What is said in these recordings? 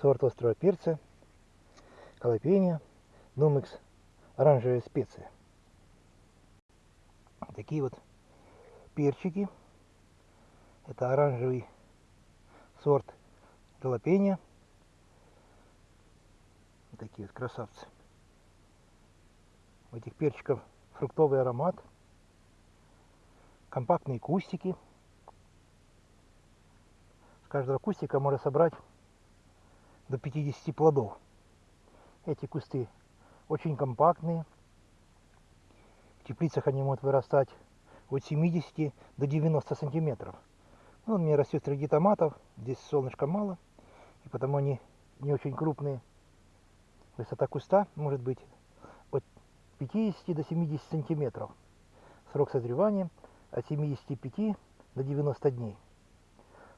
сорт острого перца, халапеньо, Нумекс, оранжевая специя. Такие вот перчики. Это оранжевый сорт jalapeno. Такие вот красавцы. У этих перчиков фруктовый аромат. Компактные кустики. С каждого кустика можно собрать до 50 плодов. Эти кусты очень компактные. В теплицах они могут вырастать от 70 до 90 сантиметров. Ну, он мне растет среди томатов, здесь солнышка мало, и потому они не очень крупные. Высота куста может быть от 50 до 70 сантиметров. Срок созревания от 75 до 90 дней.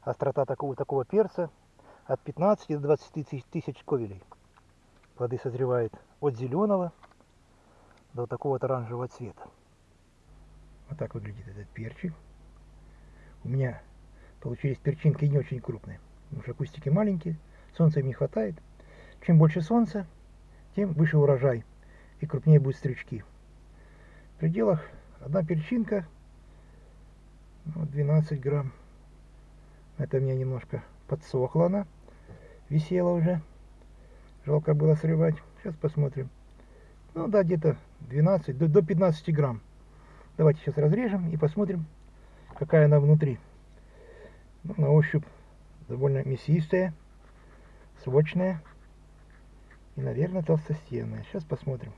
Острота такого, такого перца от 15 до 20 тысяч ковелей. Плоды созревают от зеленого до такого вот оранжевого цвета. Вот так выглядит этот перчик. У меня получились перчинки не очень крупные, потому что кустики маленькие, солнца им не хватает. Чем больше солнца, тем выше урожай и крупнее будут стрючки. В пределах одна перчинка, ну, 12 грамм. Это у меня немножко подсохла она, висела уже. Жалко было срывать. Сейчас посмотрим. Ну да, где-то 12, до, до 15 грамм. Давайте сейчас разрежем и посмотрим, какая она внутри. Ну, на ощупь довольно мясистая, сочная и, наверное, толстостенная. Сейчас посмотрим.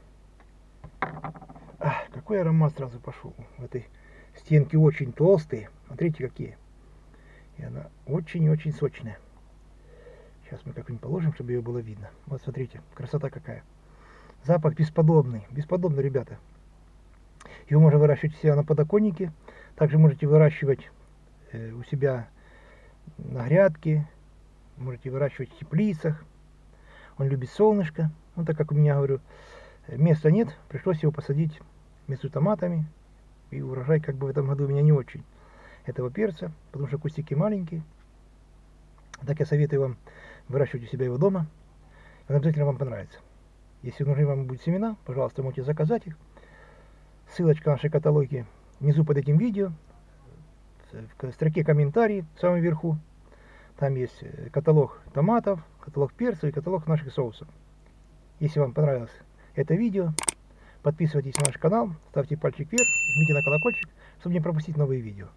Ах, какой аромат сразу пошел. В этой стенки очень толстые. Смотрите, какие. И она очень-очень сочная. Сейчас мы как-нибудь положим, чтобы ее было видно. Вот смотрите, красота какая. Запах бесподобный. Бесподобный, ребята. Его можно выращивать у себя на подоконнике. Также можете выращивать э, у себя на грядке. Можете выращивать в теплицах. Он любит солнышко. Ну, так как у меня, говорю, места нет, пришлось его посадить между томатами. И урожай как бы в этом году у меня не очень этого перца, потому что кустики маленькие. Так я советую вам выращивать у себя его дома. Он обязательно вам понравится. Если нужны вам будут семена, пожалуйста, можете заказать их. Ссылочка на нашей каталоги внизу под этим видео. В строке комментарии в самом верху. Там есть э, каталог томатов, каталог перцев и каталог наших соусов. Если вам понравилось это видео, подписывайтесь на наш канал, ставьте пальчик вверх, жмите на колокольчик, чтобы не пропустить новые видео.